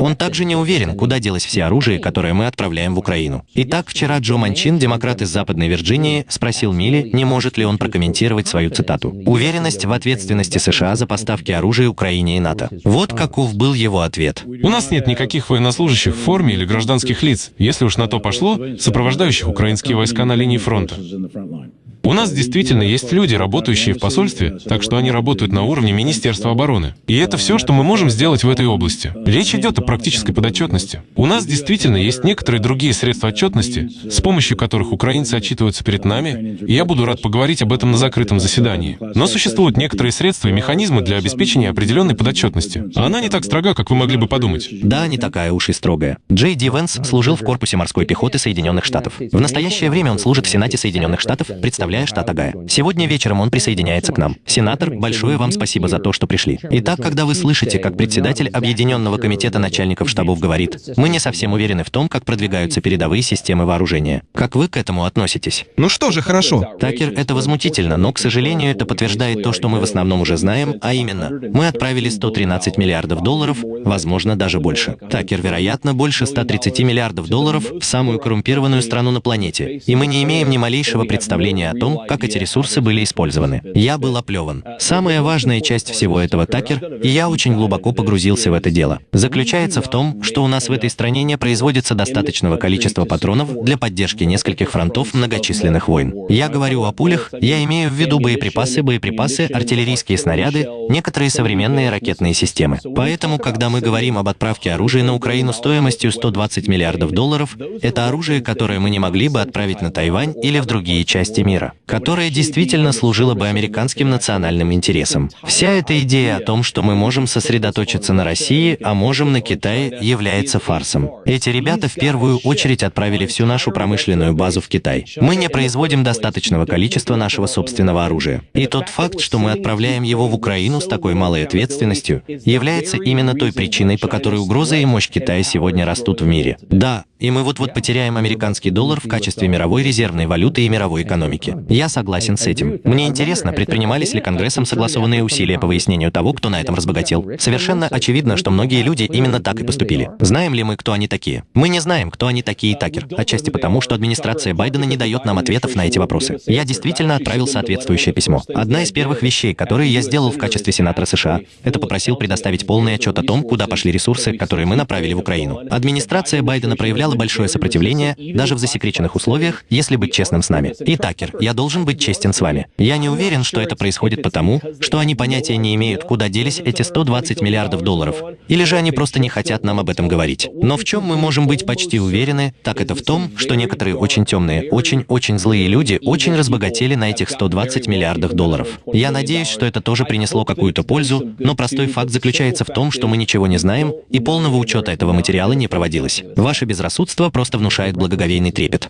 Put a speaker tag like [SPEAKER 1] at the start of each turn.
[SPEAKER 1] Он также не уверен, куда делось все оружие, которое мы отправляем в Украину. Итак, вчера Джо Манчин, демократ из Западной Вирджинии, спросил Милли, не может ли он прокомментировать свою цитату. Уверенность в ответственности США за поставки оружия Украине и НАТО. Вот каков был его ответ.
[SPEAKER 2] У нас нет никаких военнослужащих в форме или гражданских лиц, если уж на то пошло, сопровождающих украинские войска на линии фронта. У нас действительно есть люди, работающие в посольстве, так что они работают на уровне Министерства обороны. И это все, что мы можем сделать в этой области. Речь идет о практической подотчетности. У нас действительно есть некоторые другие средства отчетности, с помощью которых украинцы отчитываются перед нами, и я буду рад поговорить об этом на закрытом заседании. Но существуют некоторые средства и механизмы для обеспечения определенной подотчетности. Она не так строга, как вы могли бы подумать.
[SPEAKER 1] Да, не такая уж и строгая. Джей Ди Венс служил в корпусе морской пехоты Соединенных Штатов. В настоящее время он служит в Сенате Соединенных Штатов, представляя штат Агая. Сегодня вечером он присоединяется к нам. Сенатор, большое вам спасибо за то, что пришли. Итак, когда вы слышите, как председатель Объединенного комитета начальников штабов говорит, мы не совсем уверены в том, как продвигаются передовые системы вооружения. Как вы к этому относитесь?
[SPEAKER 3] Ну что же, хорошо.
[SPEAKER 1] Такер, это возмутительно, но, к сожалению, это подтверждает то, что мы в основном уже знаем, а именно, мы отправили 113 миллиардов долларов, возможно, даже больше. Такер, вероятно, больше 130 миллиардов долларов в самую коррумпированную страну на планете, и мы не имеем ни малейшего представления о том, как эти ресурсы были использованы. Я был оплеван. Самая важная часть всего этого, Такер, и я очень глубоко погрузился в это дело, заключается в том, что у нас в этой стране не производится достаточного количества патронов для поддержки нескольких фронтов многочисленных войн. Я говорю о пулях, я имею в виду боеприпасы, боеприпасы, артиллерийские снаряды, некоторые современные ракетные системы. Поэтому, когда мы говорим об отправке оружия на Украину стоимостью 120 миллиардов долларов, это оружие, которое мы не могли бы отправить на Тайвань или в другие части мира, которое действительно служило бы американским национальным интересам. Вся эта идея о том, что мы можем сосредоточиться на России, а можем на Китае, является фарсом. Эти ребята в первую очередь отправили всю нашу промышленную базу в Китай. Мы не производим достаточного количества нашего собственного оружия. И тот факт, что мы отправляем его в Украину с такой малой ответственностью, является именно той причиной, по которой угроза и мощь Китая сегодня растут в мире. Да, и мы вот-вот потеряем американский доллар в качестве мировой резервной валюты и мировой экономики. Я согласен с этим. Мне интересно, предпринимались ли Конгрессом согласованные усилия по выяснению того, кто на этом разбогател. Совершенно очевидно, что многие люди именно так и поступили. Знаем ли мы, кто они такие? Мы не знаем, кто они такие, Такер. Отчасти потому, что администрация Байдена не дает нам ответов на эти вопросы. Я действительно отправил соответствующее письмо. Одна из первых вещей, которые я сделал в качестве сенатора США, это попросил предоставить полный отчет о том, куда пошли ресурсы, которые мы направили в Украину. Администрация Байдена проявляла большое сопротивление, даже в засекреченных условиях, если быть честным с нами. И, Такер, я должен быть честен с вами. Я не уверен, что это происходит потому, что они понятия не имеют, куда делись эти 120 миллиардов долларов, или же они просто не хотят нам об этом говорить. Но в чем мы можем быть почти уверены, так это в том, что некоторые очень темные, очень-очень злые люди очень разбогатели на этих 120 миллиардах долларов. Я надеюсь, что это тоже принесло какую-то пользу, но простой факт заключается в том, что мы ничего не знаем, и полного учета этого материала не проводилось. Ваше безрассудство просто внушает благоговейный трепет.